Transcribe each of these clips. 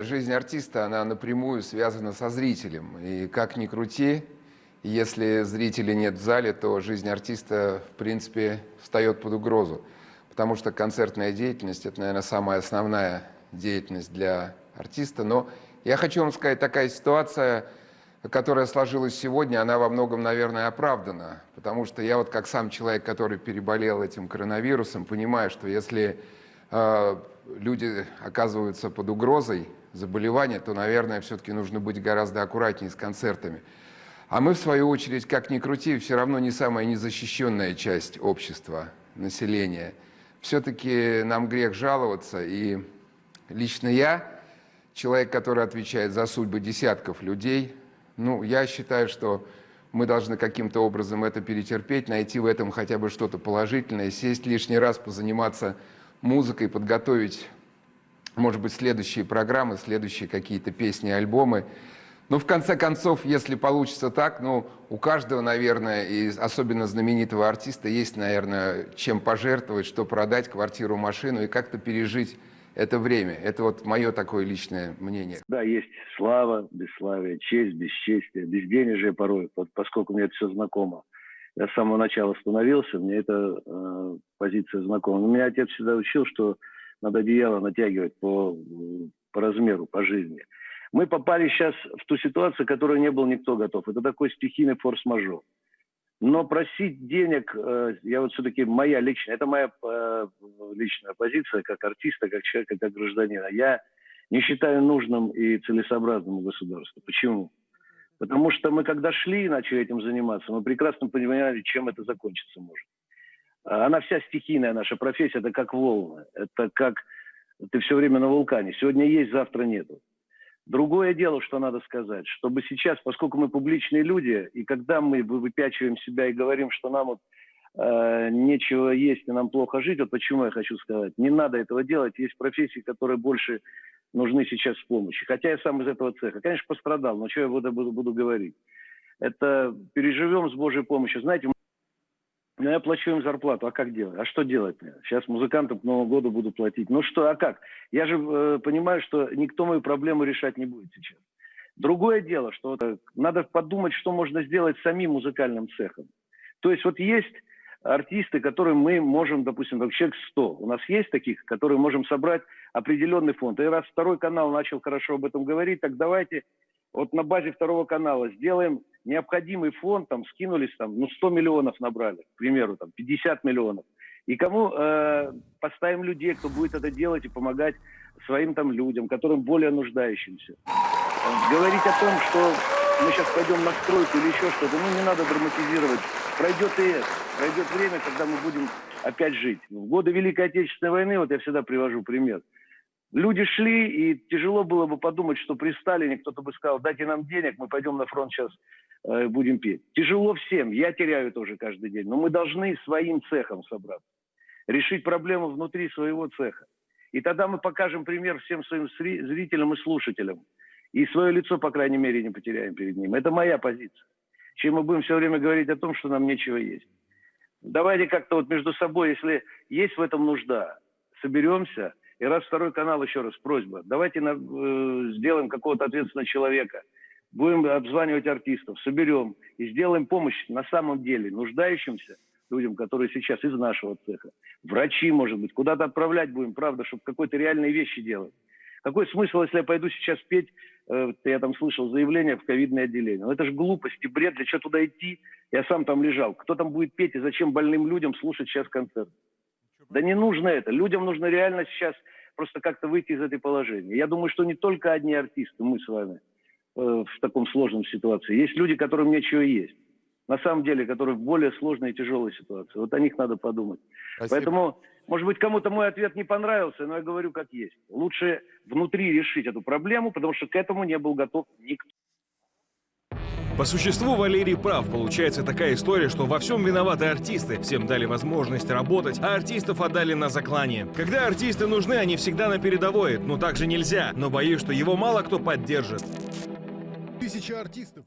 Жизнь артиста, она напрямую связана со зрителем. И как ни крути, если зрителей нет в зале, то жизнь артиста, в принципе, встает под угрозу. Потому что концертная деятельность – это, наверное, самая основная деятельность для артиста. Но я хочу вам сказать, такая ситуация, которая сложилась сегодня, она во многом, наверное, оправдана. Потому что я вот как сам человек, который переболел этим коронавирусом, понимаю, что если э, люди оказываются под угрозой, заболевания, то, наверное, все-таки нужно быть гораздо аккуратнее с концертами. А мы, в свою очередь, как ни крути, все равно не самая незащищенная часть общества, населения. Все-таки нам грех жаловаться, и лично я, человек, который отвечает за судьбы десятков людей, ну, я считаю, что мы должны каким-то образом это перетерпеть, найти в этом хотя бы что-то положительное, сесть лишний раз, позаниматься музыкой, подготовить может быть, следующие программы, следующие какие-то песни, альбомы. Ну, в конце концов, если получится так, ну, у каждого, наверное, и особенно знаменитого артиста есть, наверное, чем пожертвовать, что продать, квартиру, машину и как-то пережить это время. Это вот мое такое личное мнение. Да, есть слава, бесславие, честь, бесчестие, безденежье порой, поскольку мне это все знакомо. Я с самого начала становился, мне эта э, позиция знакома. Но меня отец всегда учил, что надо одеяло натягивать по, по размеру, по жизни. Мы попали сейчас в ту ситуацию, к которой не был никто готов. Это такой стихийный форс-мажор. Но просить денег, э, я вот все-таки моя личная, это моя э, личная позиция как артиста, как человека, как гражданина. Я не считаю нужным и целесообразным государству. Почему? Потому что мы когда шли и начали этим заниматься, мы прекрасно понимали, чем это закончиться может. Она вся стихийная, наша профессия, это как волны. Это как ты все время на вулкане. Сегодня есть, завтра нету. Другое дело, что надо сказать, чтобы сейчас, поскольку мы публичные люди, и когда мы выпячиваем себя и говорим, что нам вот э, нечего есть и нам плохо жить, вот почему я хочу сказать, не надо этого делать. Есть профессии, которые больше нужны сейчас в помощи. Хотя я сам из этого цеха. Конечно, пострадал, но что я буду, буду, буду говорить? Это переживем с Божьей помощью. Знаете, ну, я плачу им зарплату, а как делать? А что делать мне? Сейчас музыкантам к Новому году буду платить. Ну что, а как? Я же э, понимаю, что никто мою проблему решать не будет сейчас. Другое дело, что э, надо подумать, что можно сделать самим музыкальным цехом. То есть вот есть артисты, которые мы можем, допустим, как человек 100. У нас есть таких, которые можем собрать определенный фонд. И раз второй канал начал хорошо об этом говорить, так давайте вот на базе второго канала сделаем необходимый фонд, там скинулись, там, ну, 100 миллионов набрали, к примеру, там, 50 миллионов. И кому э, поставим людей, кто будет это делать и помогать своим там людям, которым более нуждающимся. Говорить о том, что мы сейчас пойдем на стройку или еще что-то, ну, не надо драматизировать. Пройдет и это. Пройдет время, когда мы будем опять жить. В годы Великой Отечественной войны, вот я всегда привожу пример – Люди шли, и тяжело было бы подумать, что при Сталине кто-то бы сказал, дайте нам денег, мы пойдем на фронт сейчас э, будем петь. Тяжело всем, я теряю тоже каждый день, но мы должны своим цехом собраться, решить проблему внутри своего цеха. И тогда мы покажем пример всем своим зрителям и слушателям. И свое лицо, по крайней мере, не потеряем перед ним. Это моя позиция. Чем мы будем все время говорить о том, что нам нечего есть. Давайте как-то вот между собой, если есть в этом нужда, соберемся – и раз второй канал, еще раз, просьба, давайте на, э, сделаем какого-то ответственного человека, будем обзванивать артистов, соберем и сделаем помощь на самом деле нуждающимся людям, которые сейчас из нашего цеха. Врачи, может быть, куда-то отправлять будем, правда, чтобы какой-то реальные вещи делать. Какой смысл, если я пойду сейчас петь, я там слышал заявление в ковидное отделение. Ну это же глупость и бред, для чего туда идти? Я сам там лежал. Кто там будет петь и зачем больным людям слушать сейчас концерт? Да не нужно это. Людям нужно реально сейчас просто как-то выйти из этой положения. Я думаю, что не только одни артисты, мы с вами, э, в таком сложном ситуации. Есть люди, которым нечего есть. На самом деле, которые в более сложной и тяжелой ситуации. Вот о них надо подумать. Спасибо. Поэтому, может быть, кому-то мой ответ не понравился, но я говорю как есть. Лучше внутри решить эту проблему, потому что к этому не был готов никто. По существу Валерий прав. Получается такая история, что во всем виноваты артисты. Всем дали возможность работать, а артистов отдали на заклание. Когда артисты нужны, они всегда на передовой. Ну так же нельзя. Но боюсь, что его мало кто поддержит. Тысяча артистов.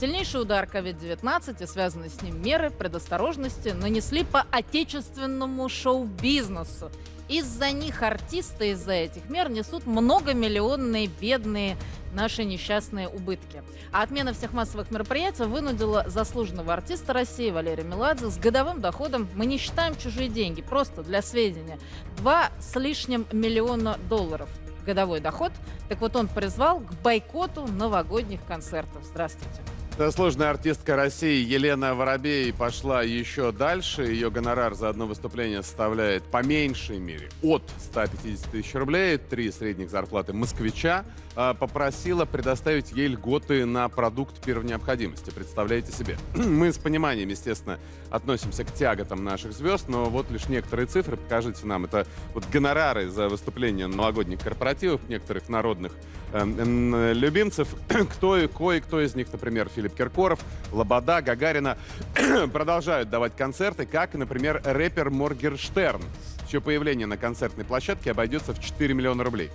Сильнейший удар COVID-19 и связанные с ним меры предосторожности нанесли по отечественному шоу-бизнесу. Из-за них артисты из-за этих мер несут многомиллионные бедные наши несчастные убытки. А отмена всех массовых мероприятий вынудила заслуженного артиста России Валерия Меладзе с годовым доходом, мы не считаем чужие деньги, просто для сведения, два с лишним миллиона долларов годовой доход. Так вот он призвал к бойкоту новогодних концертов. Здравствуйте. Заслуженная артистка России Елена Воробей пошла еще дальше. Ее гонорар за одно выступление составляет по меньшей мере от 150 тысяч рублей. Три средних зарплаты москвича. А, попросила предоставить ей льготы на продукт первой необходимости. Представляете себе? Мы с пониманием, естественно, относимся к тяготам наших звезд, но вот лишь некоторые цифры, покажите нам. Это вот гонорары за выступление новогодних корпоративах некоторых народных э, любимцев. кто и кое-кто из них, например, Филипп Киркоров, Лобода, Гагарина, продолжают давать концерты, как, например, рэпер Моргерштерн, чье появление на концертной площадке обойдется в 4 миллиона рублей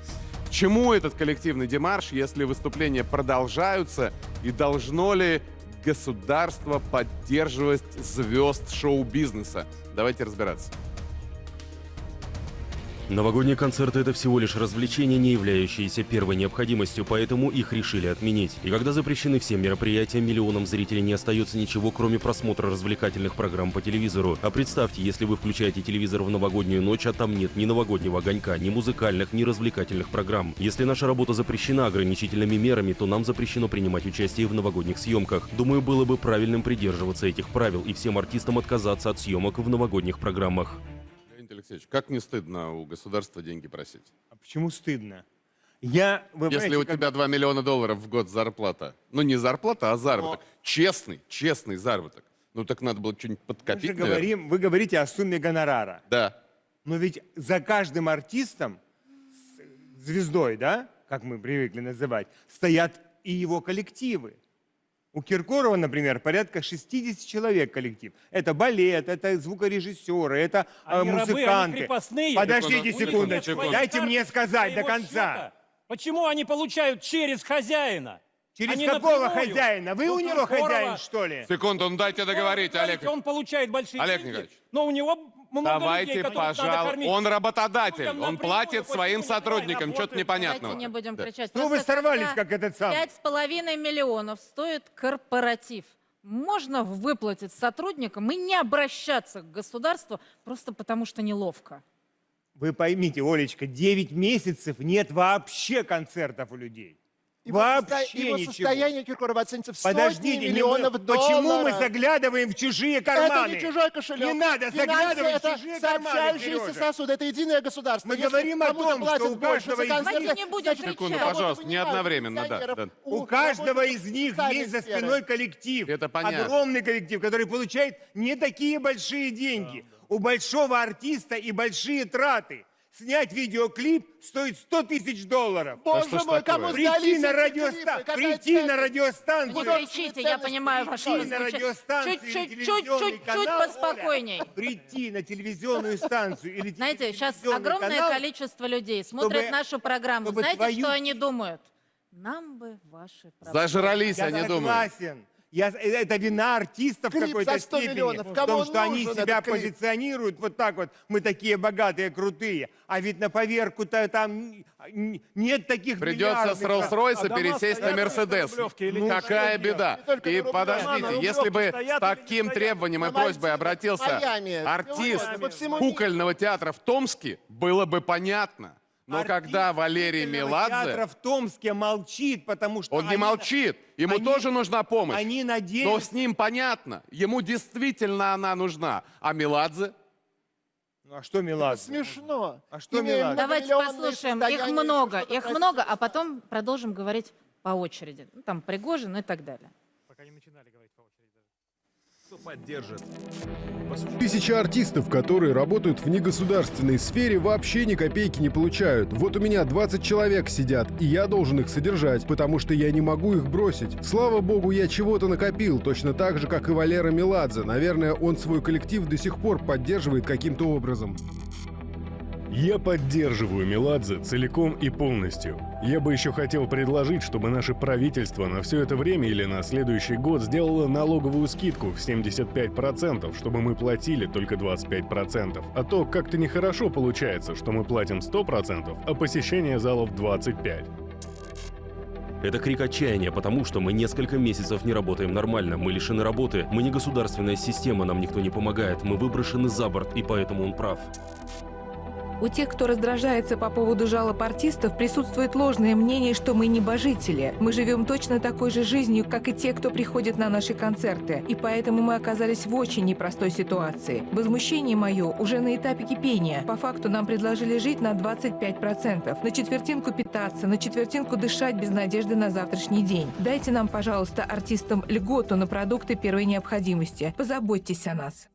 чему этот коллективный демарш, если выступления продолжаются, и должно ли государство поддерживать звезд шоу-бизнеса? Давайте разбираться. Новогодние концерты – это всего лишь развлечение, не являющееся первой необходимостью, поэтому их решили отменить. И когда запрещены все мероприятия, миллионам зрителей не остается ничего, кроме просмотра развлекательных программ по телевизору. А представьте, если вы включаете телевизор в новогоднюю ночь, а там нет ни новогоднего огонька, ни музыкальных, ни развлекательных программ. Если наша работа запрещена ограничительными мерами, то нам запрещено принимать участие в новогодних съемках. Думаю, было бы правильным придерживаться этих правил и всем артистам отказаться от съемок в новогодних программах. Алексеевич, как не стыдно у государства деньги просить? А почему стыдно? Я, вы Если у как- тебя 2 миллиона долларов в год зарплата. Ну, не зарплата, а заработок. Честный, честный заработок. Ну, так надо было что-нибудь мы подкопить, наверное. говорим, вы говорите о сумме гонорара. Да. Но ведь за каждым артистом, звездой, да, как мы привыкли называть, стоят и его коллективы. У Киркорова, например, порядка 60 человек коллектив. Это балет, это звукорежиссеры, это э, Они рабы, они музыканты. крепостные. Подождите Секунду, дайте мне сказать до конца. счета. Почему они получают через хозяина? Через Они какого напрямую. хозяина? Вы Ну, у него Киркорова. хозяин, что ли? Секунду, ну дайте договорить, Олег. Он получает большие Олег деньги, Николаевич. но у него много Давайте, людей, пожалуйста. Он работодатель, он платит своим сотрудникам, что-то непонятного. Давайте не будем Да. кричать. Ну, вы сорвались, как этот сам. Пять с половиной миллионов стоит корпоратив. Можно выплатить сотрудникам и не обращаться к государству просто потому, что неловко. Вы поймите, Олечка, 9 месяцев нет вообще концертов у людей. Его, вообще состо- его ничего. состояние Киркорова оценится в сотни Подождите, не миллионов мы- долларов. почему мы заглядываем в чужие карманы? Это не чужой кошелек. Не надо Финансы заглядывать это в чужие карманы, сообщающиеся Сережа. сосуды, это единое государство. Мы Если говорим о том, что у больше каждого из Давайте не будем значит. Секунду, пожалуйста, не одновременно, да, да. У каждого работников из них есть за спиной коллектив. Это понятно. Огромный коллектив, который получает не такие большие деньги. У большого артиста и большие траты. Снять видеоклип стоит 100 тысяч долларов. Боже ж мой, кому Прийти на, эти радиоста... клипы? Какая Прийти на ценность? Не радиостанцию. кричите, я понимаю ваше Прийти на радиостанцию Чуть-чуть, поспокойней. Прийти на телевизионную станцию или Знаете, сейчас огромное количество людей смотрят нашу программу. Знаете, что они думают? Нам бы ваши программы. Зажрались, Я они думают. согласен. Я, э, это вина артистов какой-то за 100 степени. миллионов. В Кому том, он что они себя позиционируют вот так вот. Мы такие богатые, крутые. А ведь на поверку-то там нет таких Придется с Роллс-Ройса А пересесть на Мерседес. Ну? Какая беда. И подождите, если бы с таким требованием и просьбой обратился Майами, артист кукольного театра в Томске, было бы понятно. Но Артист когда Валерий Меладзе, в Томске молчит, потому что он не они- молчит, ему они- тоже нужна помощь. Они Но надеются. с ним понятно, ему действительно она нужна. А Меладзе? Ну а что Меладзе? Смешно. А что Имея Меладзе? Давайте послушаем. Их много, их простите. много, а потом продолжим говорить по очереди. Ну, там Пригожин и так далее. Кто поддержит? Тысячи артистов, которые работают в негосударственной сфере, вообще ни копейки не получают. Вот у меня 20 человек сидят, и я должен их содержать, потому что я не могу их бросить. Слава богу, я чего-то накопил, точно так же, как и Валера Меладзе. Наверное, он свой коллектив до сих пор поддерживает каким-то образом. Я поддерживаю Меладзе целиком и полностью. Я бы еще хотел предложить, чтобы наше правительство на все это время или на следующий год сделало налоговую скидку в 75%, чтобы мы платили только 25%. А то как-то нехорошо получается, что мы платим 100%, а посещение залов 25%. Это крик отчаяния, потому что мы несколько месяцев не работаем нормально, мы лишены работы, мы не государственная система, нам никто не помогает, мы выброшены за борт, и поэтому он прав. У тех, кто раздражается по поводу жалоб артистов, присутствует ложное мнение, что мы небожители. Мы живем точно такой же жизнью, как и те, кто приходит на наши концерты. И поэтому мы оказались в очень непростой ситуации. Возмущение мое уже на этапе кипения. По факту нам предложили жить на 25%. На четвертинку питаться, на четвертинку дышать без надежды на завтрашний день. Дайте нам, пожалуйста, артистам льготу на продукты первой необходимости. Позаботьтесь о нас.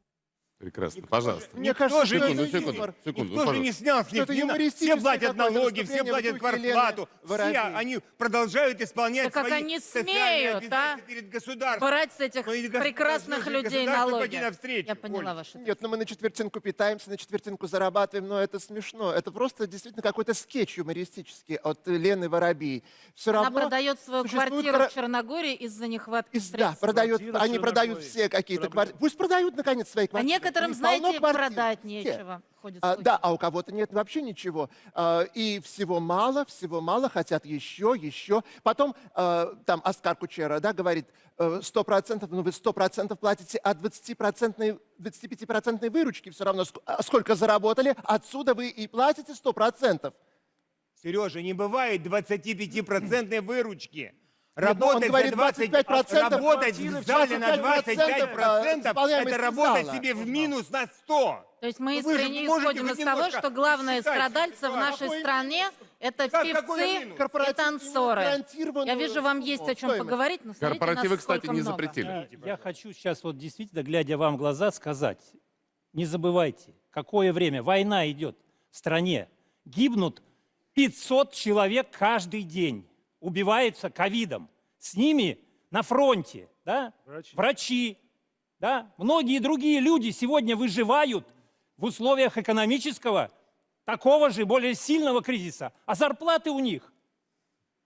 Прекрасно, пожалуйста. Мне кажется, же Секунду, секунду, юмор. секунду. Никто ну, же не снял с них на- Все платят налоги, все платят квартплату. Все они продолжают исполнять Да как свои они социальные смеют, а? перед государством. Брать с этих Ну, и гос- прекрасных людей налоги. навстречу, Я поняла Оль. вашу Нет, но мы на четвертинку питаемся, на четвертинку зарабатываем, но это смешно. Это просто действительно какой-то скетч юмористический от Лены Воробей. Все Она равно продает свою квартиру про- в Черногории из-за нехватки из- да, средств. продают, Квартира они продают все какие-то квартиры. Пусть продают, наконец, свои квартиры. Некоторым, знаете, квартир. продать нечего. А, да, а у кого-то нет вообще ничего. А, и всего мало, всего мало, хотят еще, еще. Потом а, там Оскар Кучера да, говорит, э, 100%, ну вы 100% платите от 20%, 25% выручки все равно, а сколько заработали, отсюда вы и платите 100%. Сережа, не бывает 25% выручки. Ну, он Работать говорит, за 20, 25% работать в зале на 25% 25% исполняемости это работать зала. себе в минус на 100. То есть мы искренне исходим из того, что главные страдальцы в нашей стране – это Как- певцы и танцоры. Я вижу, вам есть о чем стоимость. поговорить, но смотрите, Корпоративы, кстати, не много. запретили. Я хочу сейчас вот действительно, глядя вам в глаза, сказать, не забывайте, какое время, война идет в стране, гибнут 500 человек каждый день, убиваются ковидом. С ними на фронте да, врачи, да, многие другие люди сегодня выживают в условиях экономического, такого же, более сильного кризиса, а зарплаты у них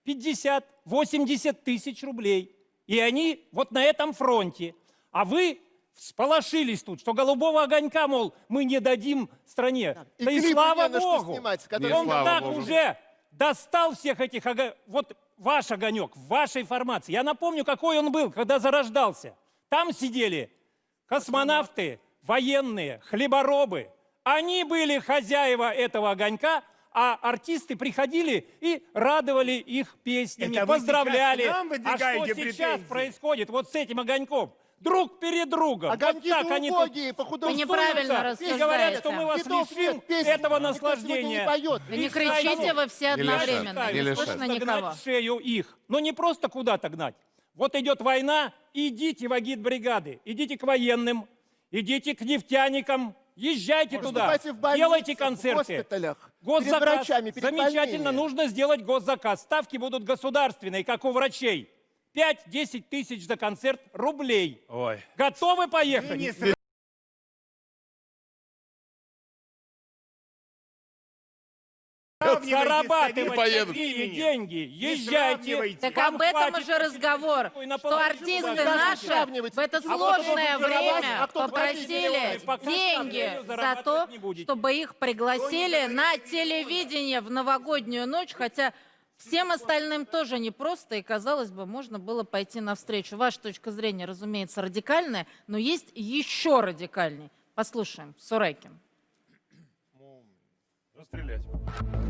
50-80 тысяч рублей. И они вот на этом фронте. А вы всполошились тут, что голубого огонька, мол, мы не дадим стране. И да и слава Богу! снимать, Не которые- Он слава так Богу. уже достал всех этих Вот ваш огонек, в вашей формации. Я напомню, какой он был, когда зарождался. Там сидели космонавты, военные, хлеборобы. Они были хозяева этого огонька, а артисты приходили и радовали их песнями, Это поздравляли. а что сейчас претензии? происходит вот с этим огоньком? Друг перед другом. Огоньки вот так они тут убогие, по художеству. Вы неправильно и говорят, что мы вас Хитов лишим нет, этого наслаждения. не поет. Вы не И кричите, вы все одновременно, не не слышно Просто никого. в шею их. Но не просто куда-то гнать. Вот идет война, идите в агитбригады, идите к военным, идите к нефтяникам, езжайте туда, Выступайте в больницах, делайте в концерты. госпиталях, перед Госзаказ. врачами, перед Замечательно, больными. нужно сделать госзаказ. Ставки будут государственные, как у врачей. 5-10 тысяч за концерт рублей. Ой. Готовы Вы поехать? не сравнивайте Зарабатывать такие деньги. Езжайте. Так об этом уже разговор, что артисты наши в это А сложное время а попросили деньги за то, чтобы их пригласили на телевидение в новогоднюю ночь, хотя всем остальным тоже непросто, и, казалось бы, можно было пойти навстречу. Ваша точка зрения, разумеется, радикальная, но есть еще радикальней. Послушаем, Сурайкин. Расстрелять.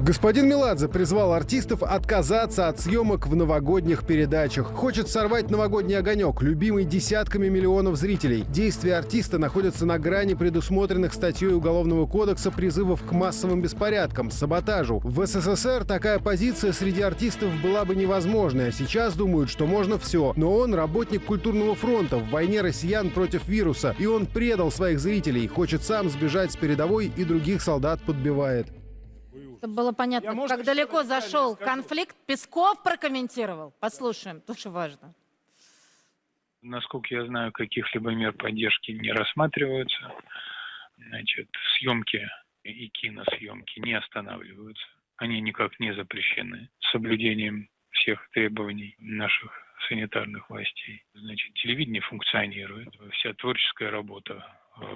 Господин Меладзе призвал артистов отказаться от съемок в новогодних передачах. Хочет сорвать новогодний огонек, любимый десятками миллионов зрителей. Действия артиста находятся на грани предусмотренных статьей Уголовного кодекса призывов к массовым беспорядкам, саботажу. В СССР такая позиция среди артистов была бы невозможной, а сейчас думают, что можно все. Но он работник культурного фронта в войне россиян против вируса, и он предал своих зрителей, хочет сам сбежать с передовой и других солдат подбивает. Чтобы было понятно, Я, может как далеко зашел скажу. конфликт, Песков прокомментировал. Послушаем, тоже важно. Насколько я знаю, каких-либо мер поддержки не рассматриваются. Значит, съемки и киносъемки не останавливаются. Они никак не запрещены с соблюдением всех требований наших санитарных властей. Значит, телевидение функционирует, вся творческая работа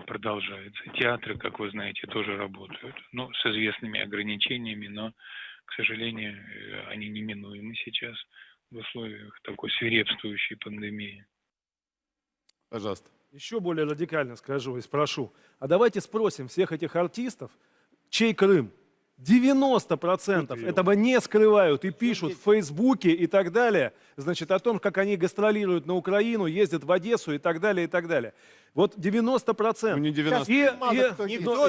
продолжается. Театры, как вы знаете, тоже работают, ну, с известными ограничениями, но, к сожалению, э, они неминуемы сейчас в условиях такой свирепствующей пандемии. Пожалуйста. Еще более радикально скажу и спрошу. А давайте спросим всех этих артистов, чей Крым? 90% этого не скрывают и пишут в Фейсбуке и так далее, значит, о том, как они гастролируют на Украину, ездят в Одессу и так далее, и так далее. Вот 90%. Ну, не 90. И, Мало и- кто и- но- Никто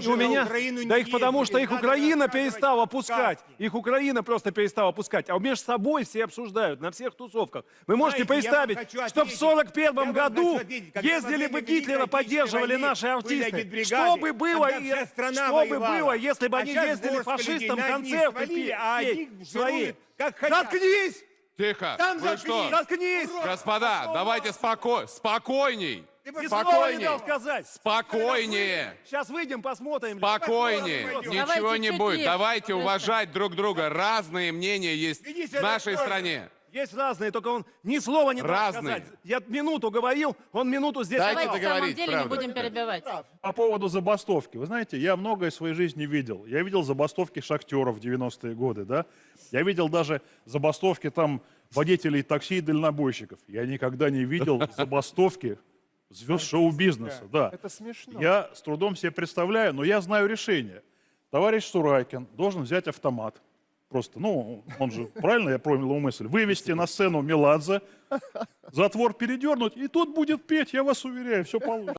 и- у меня, Украину да их потому, ездит. что их Украина перестала пускать. Их Украина просто перестала пускать. А между собой все обсуждают на всех тусовках. Вы можете Знаете, представить, что в ответить. 41 Я вам году ездили бы Гитлера, поддерживали наши артисты. Что бы было, что бы было, если бы А они ездили фашистам концерты петь а свои? Заткнись! Тихо. Сам Вы что? заткнись. Заткнись! Господа, давайте споко... спокойней. Ни слова не дал сказать. Спокойнее. Сейчас выйдем, посмотрим. Спокойнее. Ничего не будет. Давайте уважать друг друга. Разные мнения есть в нашей стране. Есть разные, только он ни слова не дал Разные. сказать. Я минуту говорил, он минуту здесь. Дайте Давайте в договорить, самом деле правда. не будем перебивать. По поводу забастовки. Вы знаете, я многое в своей жизни видел. Я видел забастовки шахтеров в 90-е годы, да. Я видел даже забастовки там водителей такси и дальнобойщиков. Я никогда не видел забастовки звезд шоу-бизнеса, да. Это смешно. Я с трудом себе представляю, но я знаю решение. Товарищ Сурайкин должен взять автомат. Просто, ну, он же, правильно я понял его мысль, вывести на сцену Меладзе, затвор передернуть, и тут будет петь, я вас уверяю, все получится.